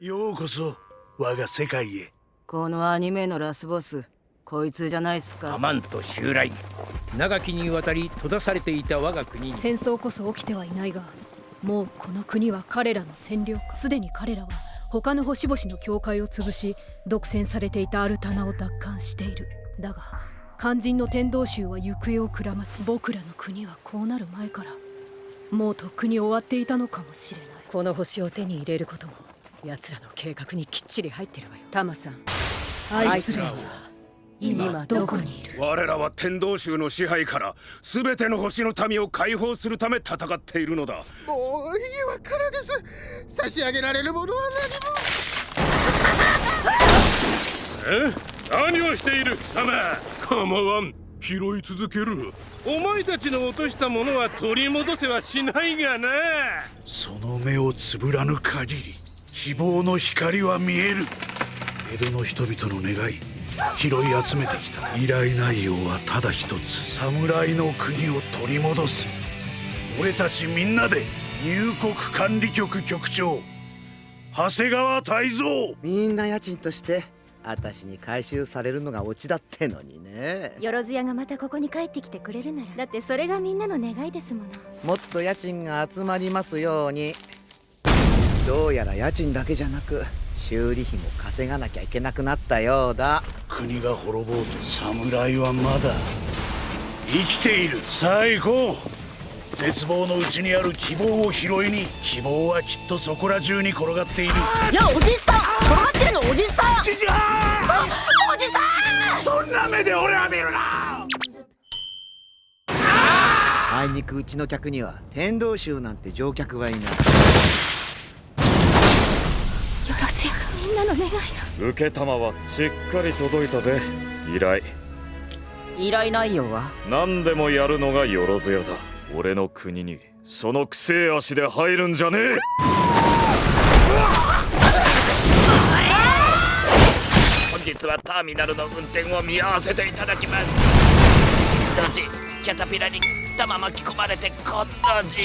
ようこそ我が世界へ。このアニメのラスボスこいつじゃないっすか。アマント襲来。長きにわたり閉ざされていた我が国に。戦争こそ起きてはいないがもうこの国は彼らの占領。下すでに彼らは他の星々の教会を潰し独占されていたアルタナを奪還している。だが肝心の天道宗は行方をくらまし僕らの国はこうなる前からもうとっくに終わっていたのかもしれない。この星を手に入れることも奴らの計画にきっちり入ってるわよ。タマさん。あいつらは今どこにいる？我らは天道宗の支配から全ての星の民を解放するため戦っているのだ。もう今からです。差し上げられるものは何も。え？何をしている貴様？構わん。拾い続ける。お前たちの落としたものは取り戻せはしないがな。その目をつぶらぬ限り希望の光は見える。江戸の人々の願い拾い集めてきた。依頼内容はただ一つ。侍の国を取り戻す。俺たちみんなで入国管理局局長。長谷川泰造。みんな家賃として私に回収されるのがオチだってのにね。よろずやがまたここに帰ってきてくれるなら。だってそれがみんなの願いですもの。もっと家賃が集まりますようにどうやら家賃だけじゃなく修理費も稼がなきゃいけなくなったようだ。国が滅ぼうと侍はまだ生きているさあ行こう絶望のうちにある希望を拾いに希望はきっとそこら中に転がっている。いやおじさん。転がってるのおじさん。じじゃおじさん。そんな目で俺は見るな。あいにくうちの客には天道宗なんて乗客はいないよろずやがみんなの願いの受けたまはしっかり届いたぜ。依頼。依頼内容は？何でもやるのがよろずやだ。俺の国にそのくせえ足で入るんじゃねえ。本日はターミナルの運転を見合わせていただきます。ドジキャタピラに玉巻き込まれてコッドジ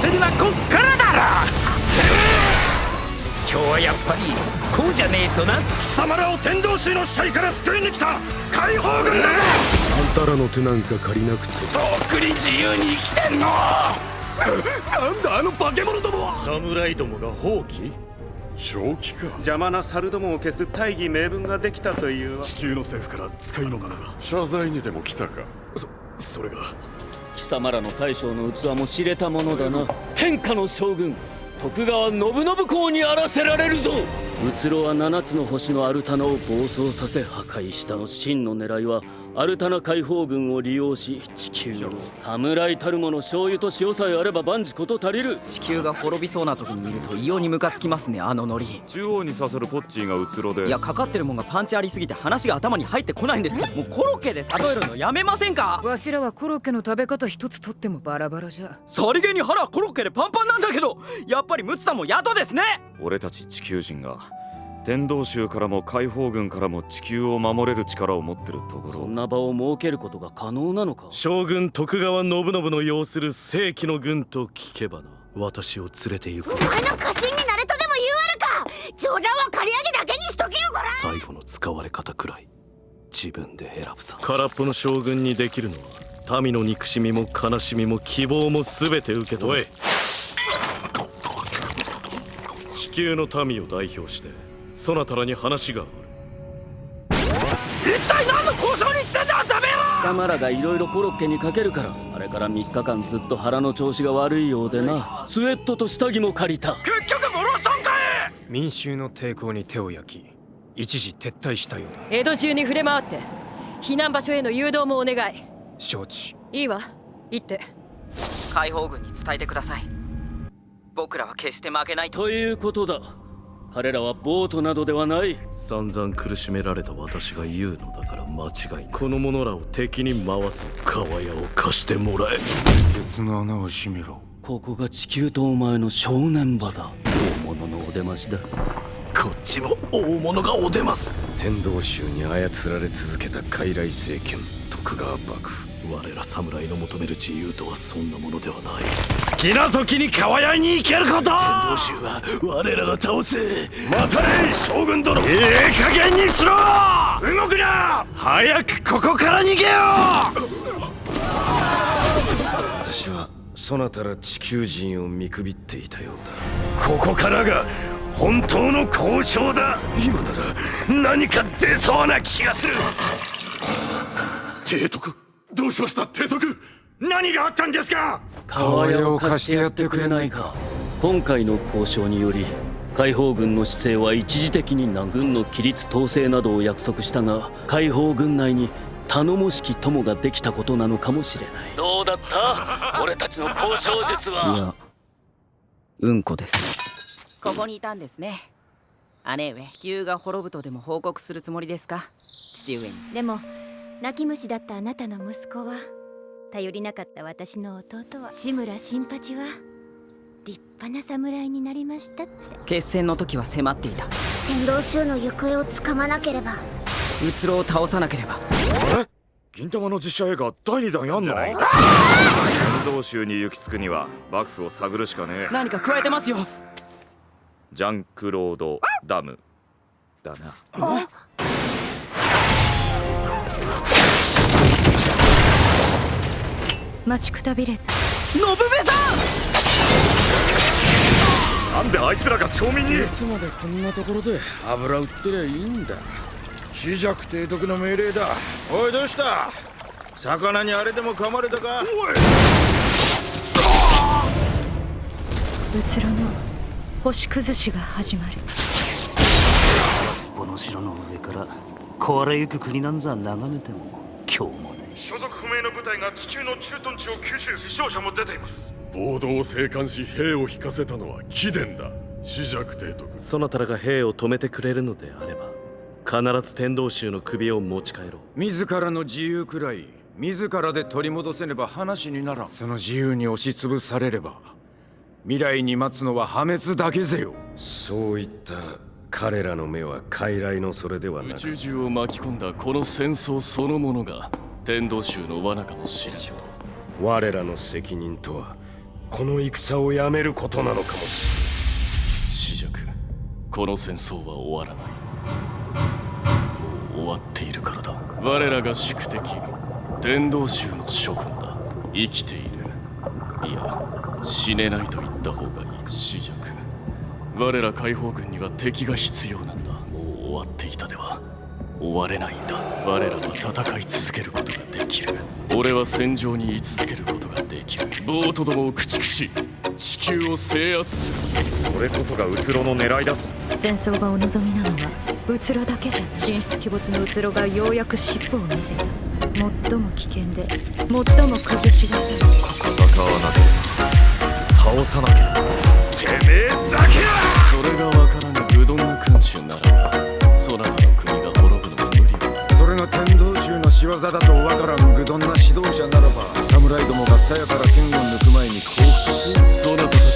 祭りはこっからぱりこうじゃねえとな。貴様らを天道宗の支配から救いに来た解放軍だあんたらの手なんか借りなくてと。っくに自由に生きてんの。なんだあの化け物どもは。侍どもが放棄正気か。邪魔な猿どもを消す大義名分ができたという地球の政府から使いの者が。謝罪にでも来たか？そそれが。貴様らの大将の器も知れたものだな。天下の将軍徳川信信公にあらせられるぞ。うつろは七つの星のアルタナを暴走させ破壊したの真の狙いはアルタナ解放軍を利用し地球を侍たるもの醤油と塩さえあれば万事こと足りる。地球が滅びそうな時に見ると異様にムカつきますねあのノリ。中央に刺さるポッチーがうつろで。いやかかってるもんがパンチありすぎて話が頭に入ってこないんですけどもうコロッケで例えるのやめませんか？わしらはコロッケの食べ方一つとってもバラバラじゃ。さりげに腹はコロッケでパンパンなんだけどやっぱりムツさんも宿ですね！俺たち地球人が天道宗からも解放軍からも地球を守れる力を持ってるところ。そんな場を設けることが可能なのか？将軍徳川信信の要する正規の軍と聞けばな。私を連れて行く。お前の家臣になれとでも言うあるか？冗談は刈り上げだけにしとけよこら！最後の使われ方くらい。自分で選ぶさ。空っぽの将軍にできるのは民の憎しみも悲しみも希望も全て受け止め地球の民を代表してそなたらに話がある。一体何の交渉に行ってんだダメ貴様らがいろいろコロッケにかけるからあれから3日間ずっと腹の調子が悪いようでな。スウェットと下着も借りた。結局モロソンかい民衆の抵抗に手を焼き一時撤退したようだ。江戸中に触れ回って避難場所への誘導もお願い。承知。いいわ。行って。解放軍に伝えてください。僕らは決して負けないと。ということだ彼らはボートなどではない。散々苦しめられた私が言うのだから間違いこの者らを敵に回す川屋を貸してもらえ。ケツの穴を閉めろ。ここが地球とお前の正念場だ。大物のお出ましだ。こっちも大物がお出ます。天道宗に操られ続けた傀儡政権徳川幕府我ら侍の求める自由とはそんなものではない。好きな時に川屋に行けること！天道衆は我らが倒せ。待たれ将軍殿！いい加減にしろ！動くな！早くここから逃げよ私はそなたら地球人を見くびっていたようだ。ここからが本当の交渉だ！今なら何か出そうな気がする！提督どうしました提督？何があったんですか？川屋を貸してやってくれないか。今回の交渉により解放軍の姿勢は一時的に南軍の規律統制などを約束したが解放軍内に頼もしき友ができたことなのかもしれない。どうだった？俺たちの交渉術は。いやうんこです。ここにいたんですね。姉上地球が滅ぶとでも報告するつもりですか？父上に。でも泣き虫だったあなたの息子は頼りなかった私の弟は志村新八は立派な侍になりましたって。決戦の時は迫っていた。天道衆の行方をつかまなければ。うつろを倒さなければ。え？銀玉の実写映画第2弾やんの？天道州に行き着くには幕府を探るしかねえ。何か加えてますよ。ジャンクロードダムだな待ちくたびれた。信部さん！なんであいつらが町民に？いつまでこんなところで油売ってりゃいいんだ？紫尺提督の命令だ。おいどうした？魚にあれでも噛まれたか？おい！うつろの星崩しが始まる。この城の上から壊れゆく国なんざ眺めても今日もね所属不明の部隊が地球の駐屯地を吸収。死傷者も出ています。暴動を静観し兵を引かせたのは貴殿だ。紫尺提督。そなたらが兵を止めてくれるのであれば必ず天道衆の首を持ち帰ろう。自らの自由くらい自らで取り戻せねば話にならん。その自由に押しつぶされれば未来に待つのは破滅だけぜよ。そういった彼らの目は傀儡のそれではなく宇宙中を巻き込んだこの戦争そのものが天道衆の罠かもしれん我らの責任とはこの戦をやめることなのかもしれん紫尺この戦争は終わらないもう終わっているからだ我らが宿敵天道衆の諸君だ生きているいや死ねないと言った方がいい紫尺我ら解放軍には敵が必要なんだ。もう終わっていたでは。終われないんだ。我らは戦い続けることができる。俺は戦場に居続けることができる。ボートどもを駆逐し地球を制圧する。それこそがうつろの狙いだ戦争がお望みなのはうつろだけじゃ神出鬼没のうつろがようやく尻尾を見せた。最も危険で最も崩しがた。い戦わなければ。倒さなければ衆の仕業だとわからん愚鈍な指導者ならば侍どもが鞘から剣を抜く前に降伏すそなたたち